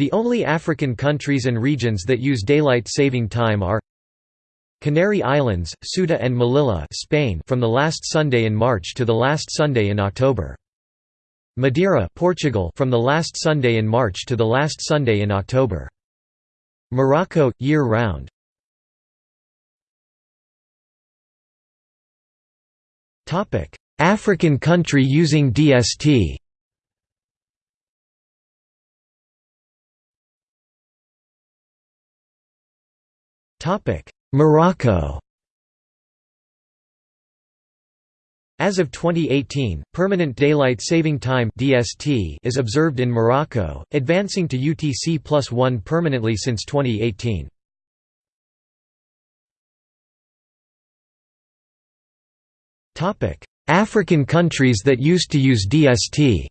The only African countries and regions that use daylight saving time are Canary Islands, Ceuta and Melilla Spain from the last Sunday in March to the last Sunday in October. Madeira Portugal from the last Sunday in March to the last Sunday in October. Morocco year round. Topic: African country using DST. Topic: Morocco As of 2018, Permanent Daylight Saving Time (DST) is observed in Morocco, advancing to UTC plus 1 permanently since 2018. Topic: African countries that used to use DST.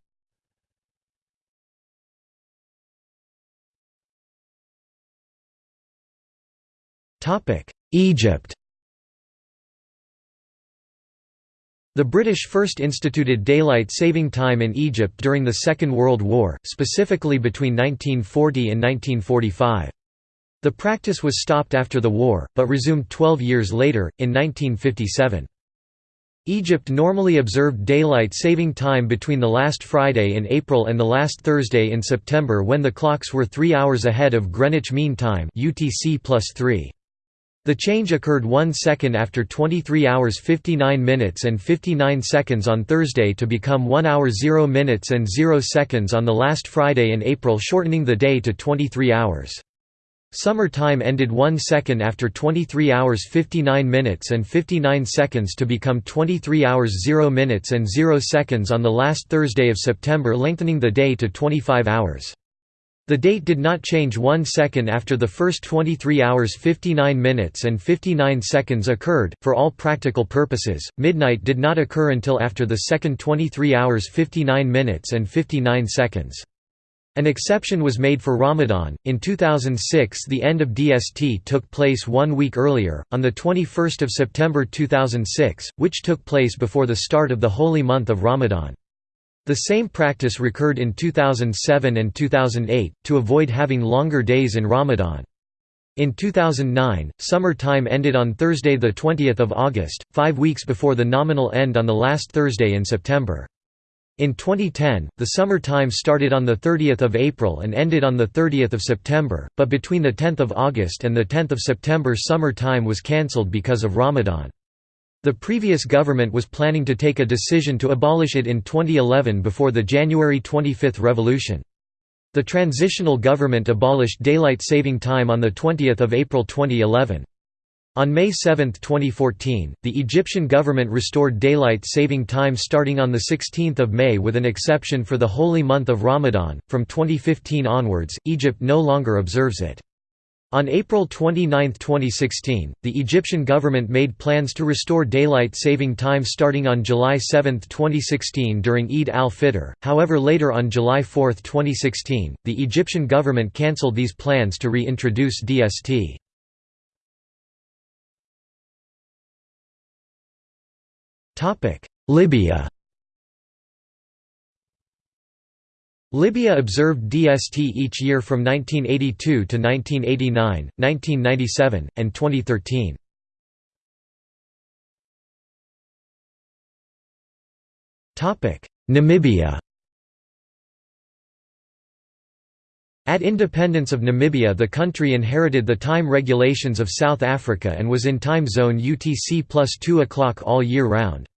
Egypt The British first instituted daylight saving time in Egypt during the Second World War, specifically between 1940 and 1945. The practice was stopped after the war, but resumed 12 years later, in 1957. Egypt normally observed daylight saving time between the last Friday in April and the last Thursday in September when the clocks were three hours ahead of Greenwich Mean Time UTC plus 3. The change occurred 1 second after 23 hours 59 minutes and 59 seconds on Thursday to become 1 hour 0 minutes and 0 seconds on the last Friday in April shortening the day to 23 hours. Summer time ended 1 second after 23 hours 59 minutes and 59 seconds to become 23 hours 0 minutes and 0 seconds on the last Thursday of September lengthening the day to 25 hours. The date did not change one second after the first 23 hours 59 minutes and 59 seconds occurred. For all practical purposes, midnight did not occur until after the second 23 hours 59 minutes and 59 seconds. An exception was made for Ramadan. In 2006, the end of DST took place one week earlier, on the 21st of September 2006, which took place before the start of the holy month of Ramadan. The same practice recurred in 2007 and 2008, to avoid having longer days in Ramadan. In 2009, summer time ended on Thursday 20 August, five weeks before the nominal end on the last Thursday in September. In 2010, the summer time started on 30 April and ended on 30 September, but between 10 August and 10 September summer time was cancelled because of Ramadan. The previous government was planning to take a decision to abolish it in 2011 before the January 25 revolution. The transitional government abolished daylight saving time on 20 April 2011. On May 7, 2014, the Egyptian government restored daylight saving time starting on 16 May with an exception for the holy month of Ramadan. From 2015 onwards, Egypt no longer observes it. On April 29, 2016, the Egyptian government made plans to restore daylight saving time starting on July 7, 2016 during Eid al-Fitr, however later on July 4, 2016, the Egyptian government cancelled these plans to reintroduce DST. Libya Libya observed DST each year from 1982 to 1989, 1997, and 2013. Namibia At independence of Namibia the country inherited the time regulations of South Africa and was in time zone UTC plus 2 o'clock all year round.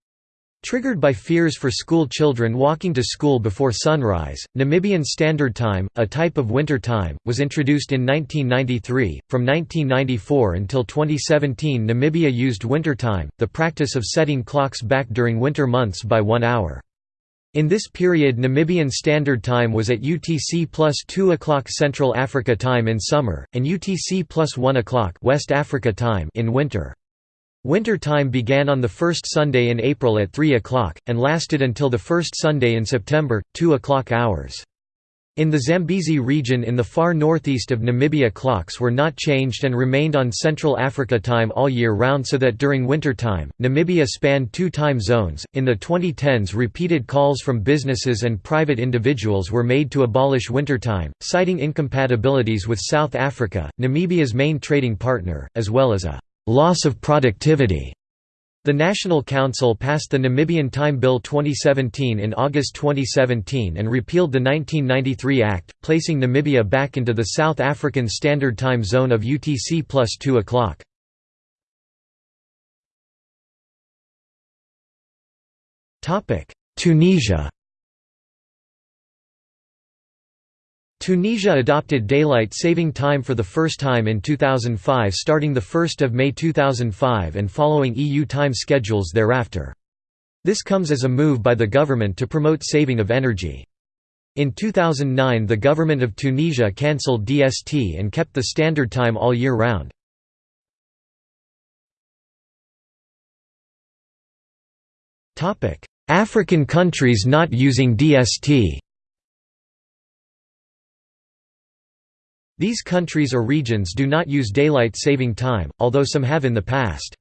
Triggered by fears for school children walking to school before sunrise, Namibian Standard Time, a type of winter time, was introduced in 1993. From 1994 until 2017, Namibia used winter time, the practice of setting clocks back during winter months by one hour. In this period Namibian Standard Time was at UTC plus 2 o'clock Central Africa Time in summer, and UTC plus 1 o'clock West Africa Time in winter. Winter time began on the first Sunday in April at 3 o'clock, and lasted until the first Sunday in September, 2 o'clock hours. In the Zambezi region in the far northeast of Namibia clocks were not changed and remained on Central Africa time all year round so that during winter time, Namibia spanned two time zones. In the 2010s repeated calls from businesses and private individuals were made to abolish winter time, citing incompatibilities with South Africa, Namibia's main trading partner, as well as a loss of productivity the National Council passed the Namibian Time Bill 2017 in August 2017 and repealed the 1993 Act, placing Namibia back into the South African Standard Time Zone of UTC plus 2 o'clock. Tunisia Tunisia adopted daylight saving time for the first time in 2005 starting 1 May 2005 and following EU time schedules thereafter. This comes as a move by the government to promote saving of energy. In 2009 the government of Tunisia cancelled DST and kept the standard time all year round. African countries not using DST These countries or regions do not use daylight saving time, although some have in the past.